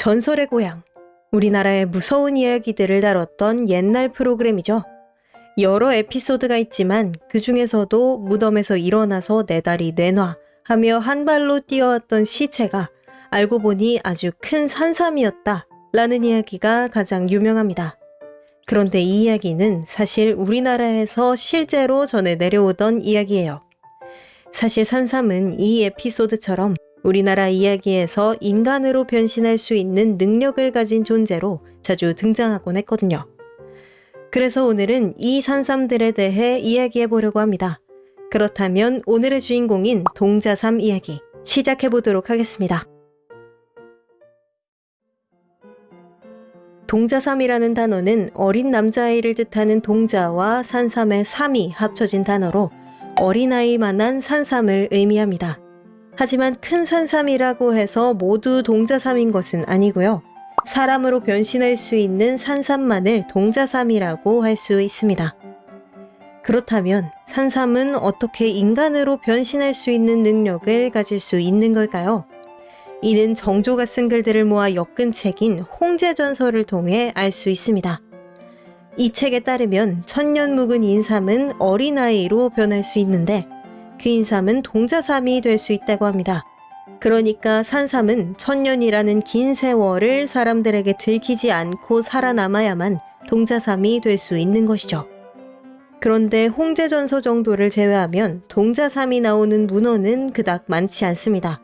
전설의 고향. 우리나라의 무서운 이야기들을 다뤘던 옛날 프로그램이죠. 여러 에피소드가 있지만 그 중에서도 무덤에서 일어나서 내 다리 내놔 하며 한 발로 뛰어왔던 시체가 알고 보니 아주 큰 산삼이었다 라는 이야기가 가장 유명합니다. 그런데 이 이야기는 사실 우리나라에서 실제로 전해 내려오던 이야기예요. 사실 산삼은 이 에피소드처럼 우리나라 이야기에서 인간으로 변신할 수 있는 능력을 가진 존재로 자주 등장하곤 했거든요. 그래서 오늘은 이 산삼들에 대해 이야기해 보려고 합니다. 그렇다면 오늘의 주인공인 동자삼 이야기 시작해 보도록 하겠습니다. 동자삼이라는 단어는 어린 남자아이를 뜻하는 동자와 산삼의 삼이 합쳐진 단어로 어린아이만한 산삼을 의미합니다. 하지만 큰 산삼이라고 해서 모두 동자삼인 것은 아니고요. 사람으로 변신할 수 있는 산삼만을 동자삼이라고 할 수 있습니다. 그렇다면 산삼은 어떻게 인간으로 변신할 수 있는 능력을 가질 수 있는 걸까요? 이는 정조가 쓴 글들을 모아 엮은 책인 홍제전설을 통해 알 수 있습니다. 이 책에 따르면 천년 묵은 인삼은 어린아이로 변할 수 있는데 그 인삼은 동자삼이 될 수 있다고 합니다. 그러니까 산삼은 천년이라는 긴 세월을 사람들에게 들키지 않고 살아남아야만 동자삼이 될 수 있는 것이죠. 그런데 홍제전서 정도를 제외하면 동자삼이 나오는 문헌은 그닥 많지 않습니다.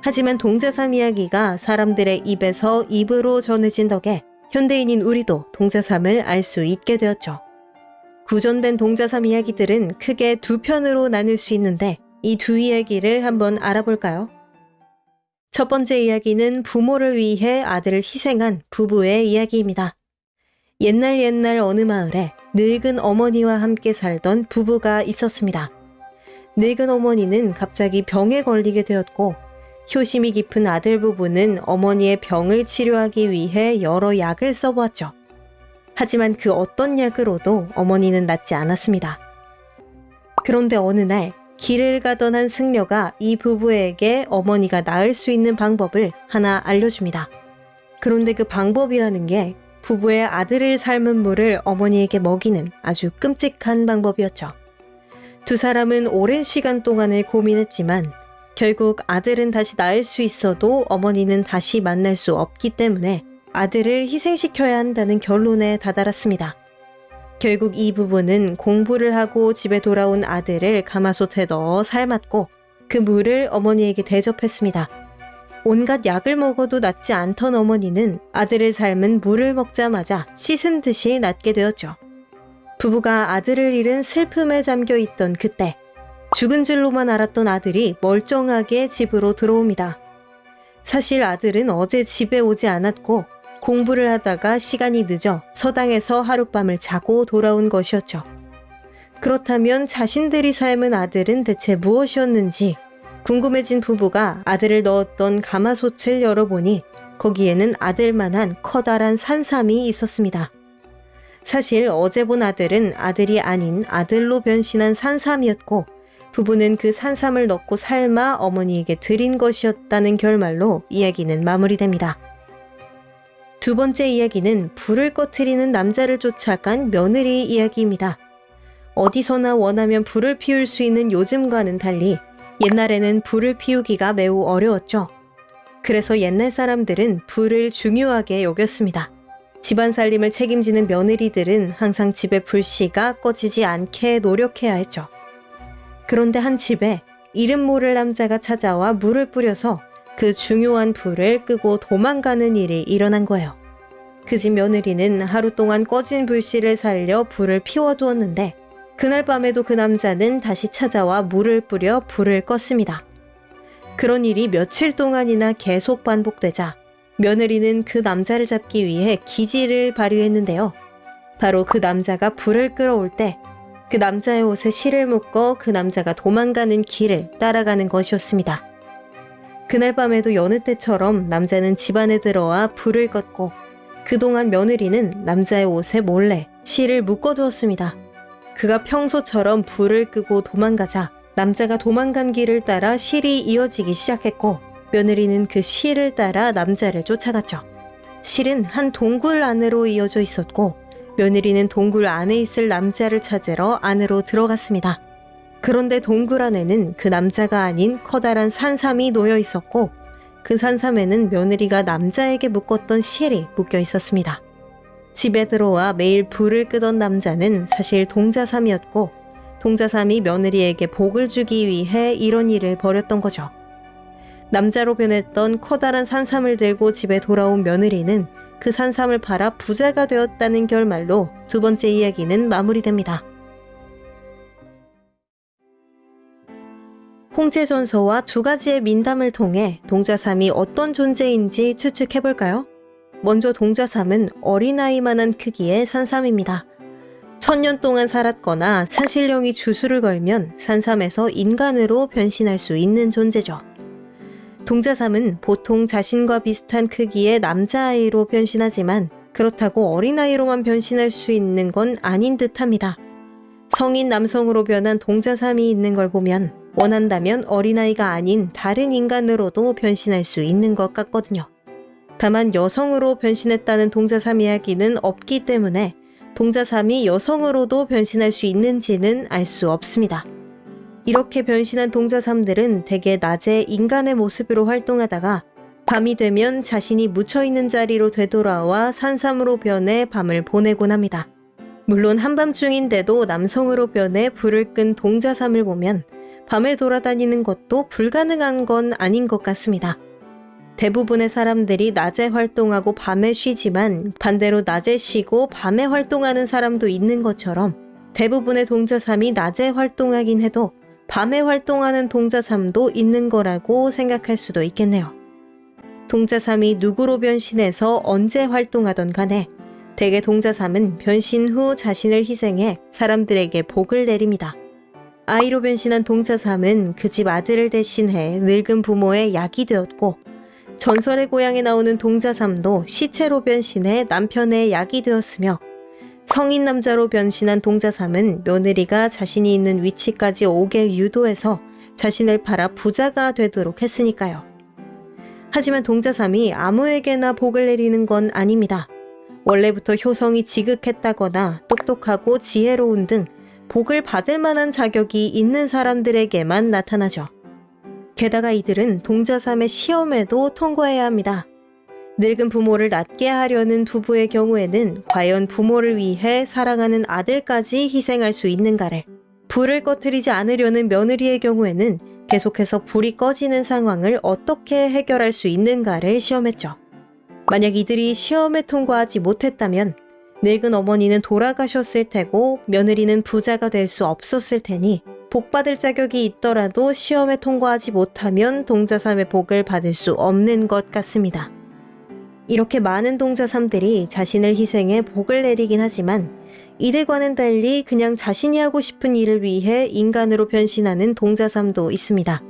하지만 동자삼 이야기가 사람들의 입에서 입으로 전해진 덕에 현대인인 우리도 동자삼을 알 수 있게 되었죠. 구전된 동자삼 이야기들은 크게 두 편으로 나눌 수 있는데 이 두 이야기를 한번 알아볼까요? 첫 번째 이야기는 부모를 위해 아들을 희생한 부부의 이야기입니다. 옛날 옛날 어느 마을에 늙은 어머니와 함께 살던 부부가 있었습니다. 늙은 어머니는 갑자기 병에 걸리게 되었고 효심이 깊은 아들 부부는 어머니의 병을 치료하기 위해 여러 약을 써보았죠. 하지만 그 어떤 약으로도 어머니는 낫지 않았습니다. 그런데 어느 날 길을 가던 한 승려가 이 부부에게 어머니가 나을 수 있는 방법을 하나 알려줍니다. 그런데 그 방법이라는 게 부부의 아들을 삶은 물을 어머니에게 먹이는 아주 끔찍한 방법이었죠. 두 사람은 오랜 시간 동안을 고민했지만 결국 아들은 다시 낳을 수 있어도 어머니는 다시 만날 수 없기 때문에 아들을 희생시켜야 한다는 결론에 다다랐습니다. 결국 이 부부는 공부를 하고 집에 돌아온 아들을 가마솥에 넣어 삶았고 그 물을 어머니에게 대접했습니다. 온갖 약을 먹어도 낫지 않던 어머니는 아들을 삶은 물을 먹자마자 씻은 듯이 낫게 되었죠. 부부가 아들을 잃은 슬픔에 잠겨 있던 그때 죽은 줄로만 알았던 아들이 멀쩡하게 집으로 들어옵니다. 사실 아들은 어제 집에 오지 않았고 공부를 하다가 시간이 늦어 서당에서 하룻밤을 자고 돌아온 것이었죠. 그렇다면 자신들이 삶은 아들은 대체 무엇이었는지 궁금해진 부부가 아들을 넣었던 가마솥을 열어보니 거기에는 아들만한 커다란 산삼이 있었습니다. 사실 어제 본 아들은 아들이 아닌 아들로 변신한 산삼이었고 부부는 그 산삼을 넣고 삶아 어머니에게 드린 것이었다는 결말로 이야기는 마무리됩니다. 두 번째 이야기는 불을 꺼트리는 남자를 쫓아간 며느리 이야기입니다. 어디서나 원하면 불을 피울 수 있는 요즘과는 달리 옛날에는 불을 피우기가 매우 어려웠죠. 그래서 옛날 사람들은 불을 중요하게 여겼습니다. 집안 살림을 책임지는 며느리들은 항상 집의 불씨가 꺼지지 않게 노력해야 했죠. 그런데 한 집에 이름 모를 남자가 찾아와 물을 뿌려서 그 중요한 불을 끄고 도망가는 일이 일어난 거예요. 그 집 며느리는 하루 동안 꺼진 불씨를 살려 불을 피워두었는데 그날 밤에도 그 남자는 다시 찾아와 물을 뿌려 불을 껐습니다. 그런 일이 며칠 동안이나 계속 반복되자 며느리는 그 남자를 잡기 위해 기지를 발휘했는데요. 바로 그 남자가 불을 끌어올 때 그 남자의 옷에 실을 묶어 그 남자가 도망가는 길을 따라가는 것이었습니다. 그날 밤에도 여느 때처럼 남자는 집안에 들어와 불을 껐고 그동안 며느리는 남자의 옷에 몰래 실을 묶어두었습니다. 그가 평소처럼 불을 끄고 도망가자 남자가 도망간 길을 따라 실이 이어지기 시작했고 며느리는 그 실을 따라 남자를 쫓아갔죠. 실은 한 동굴 안으로 이어져 있었고 며느리는 동굴 안에 있을 남자를 찾으러 안으로 들어갔습니다. 그런데 동굴 안에는 그 남자가 아닌 커다란 산삼이 놓여 있었고 그 산삼에는 며느리가 남자에게 묶었던 실이 묶여 있었습니다. 집에 들어와 매일 불을 끄던 남자는 사실 동자삼이었고 동자삼이 며느리에게 복을 주기 위해 이런 일을 벌였던 거죠. 남자로 변했던 커다란 산삼을 들고 집에 돌아온 며느리는 그 산삼을 팔아 부자가 되었다는 결말로 두 번째 이야기는 마무리됩니다. 홍제전서와 두 가지의 민담을 통해 동자삼이 어떤 존재인지 추측해볼까요? 먼저 동자삼은 어린아이만한 크기의 산삼입니다. 천년 동안 살았거나 사실령이 주술을 걸면 산삼에서 인간으로 변신할 수 있는 존재죠. 동자삼은 보통 자신과 비슷한 크기의 남자아이로 변신하지만 그렇다고 어린아이로만 변신할 수 있는 건 아닌 듯 합니다. 성인 남성으로 변한 동자삼이 있는 걸 보면 원한다면 어린아이가 아닌 다른 인간으로도 변신할 수 있는 것 같거든요. 다만 여성으로 변신했다는 동자삼 이야기는 없기 때문에 동자삼이 여성으로도 변신할 수 있는지는 알 수 없습니다. 이렇게 변신한 동자삼들은 대개 낮에 인간의 모습으로 활동하다가 밤이 되면 자신이 묻혀있는 자리로 되돌아와 산삼으로 변해 밤을 보내곤 합니다. 물론 한밤중인데도 남성으로 변해 불을 끈 동자삼을 보면 밤에 돌아다니는 것도 불가능한 건 아닌 것 같습니다. 대부분의 사람들이 낮에 활동하고 밤에 쉬지만 반대로 낮에 쉬고 밤에 활동하는 사람도 있는 것처럼 대부분의 동자삼이 낮에 활동하긴 해도 밤에 활동하는 동자삼도 있는 거라고 생각할 수도 있겠네요. 동자삼이 누구로 변신해서 언제 활동하던 간에 대개 동자삼은 변신 후 자신을 희생해 사람들에게 복을 내립니다. 아이로 변신한 동자삼은 그 집 아들을 대신해 늙은 부모의 약이 되었고 전설의 고향에 나오는 동자삼도 시체로 변신해 남편의 약이 되었으며 성인 남자로 변신한 동자삼은 며느리가 자신이 있는 위치까지 오게 유도해서 자신을 팔아 부자가 되도록 했으니까요. 하지만 동자삼이 아무에게나 복을 내리는 건 아닙니다. 원래부터 효성이 지극했다거나 똑똑하고 지혜로운 등 복을 받을 만한 자격이 있는 사람들에게만 나타나죠. 게다가 이들은 동자삼의 시험에도 통과해야 합니다. 늙은 부모를 낫게 하려는 부부의 경우에는 과연 부모를 위해 사랑하는 아들까지 희생할 수 있는가를, 불을 꺼트리지 않으려는 며느리의 경우에는 계속해서 불이 꺼지는 상황을 어떻게 해결할 수 있는가를 시험했죠. 만약 이들이 시험에 통과하지 못했다면 늙은 어머니는 돌아가셨을 테고 며느리는 부자가 될 수 없었을 테니 복받을 자격이 있더라도 시험에 통과하지 못하면 동자삼의 복을 받을 수 없는 것 같습니다. 이렇게 많은 동자삼들이 자신을 희생해 복을 내리긴 하지만 이들과는 달리 그냥 자신이 하고 싶은 일을 위해 인간으로 변신하는 동자삼도 있습니다.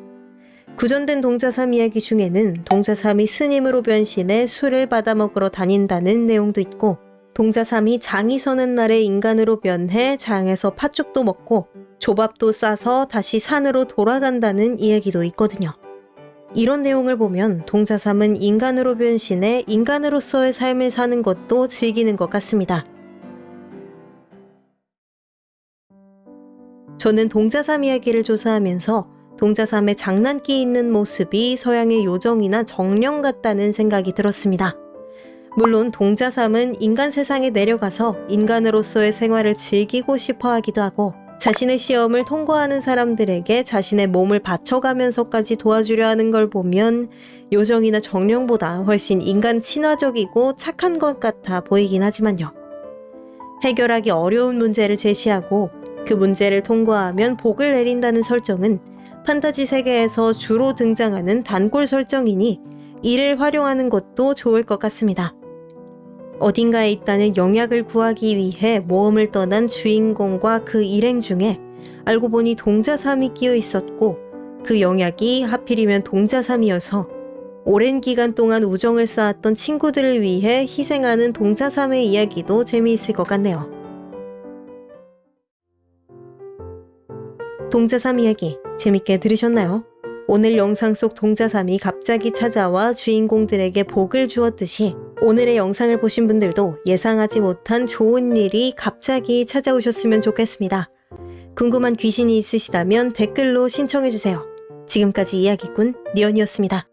구전된 동자삼 이야기 중에는 동자삼이 스님으로 변신해 술을 받아 먹으러 다닌다는 내용도 있고 동자삼이 장이 서는 날에 인간으로 변해 장에서 팥죽도 먹고 조밥도 싸서 다시 산으로 돌아간다는 이야기도 있거든요. 이런 내용을 보면 동자삼은 인간으로 변신해 인간으로서의 삶을 사는 것도 즐기는 것 같습니다. 저는 동자삼 이야기를 조사하면서 동자삼의 장난기 있는 모습이 서양의 요정이나 정령 같다는 생각이 들었습니다. 물론 동자삼은 인간 세상에 내려가서 인간으로서의 생활을 즐기고 싶어 하기도 하고 자신의 시험을 통과하는 사람들에게 자신의 몸을 바쳐가면서까지 도와주려 하는 걸 보면 요정이나 정령보다 훨씬 인간 친화적이고 착한 것 같아 보이긴 하지만요. 해결하기 어려운 문제를 제시하고 그 문제를 통과하면 복을 내린다는 설정은 판타지 세계에서 주로 등장하는 단골 설정이니 이를 활용하는 것도 좋을 것 같습니다. 어딘가에 있다는 영약을 구하기 위해 모험을 떠난 주인공과 그 일행 중에 알고 보니 동자삼이 끼어 있었고 그 영약이 하필이면 동자삼이어서 오랜 기간 동안 우정을 쌓았던 친구들을 위해 희생하는 동자삼의 이야기도 재미있을 것 같네요. 동자삼 이야기 재밌게 들으셨나요? 오늘 영상 속 동자삼이 갑자기 찾아와 주인공들에게 복을 주었듯이 오늘의 영상을 보신 분들도 예상하지 못한 좋은 일이 갑자기 찾아오셨으면 좋겠습니다. 궁금한 귀신이 있으시다면 댓글로 신청해주세요. 지금까지 이야기꾼 니언이었습니다.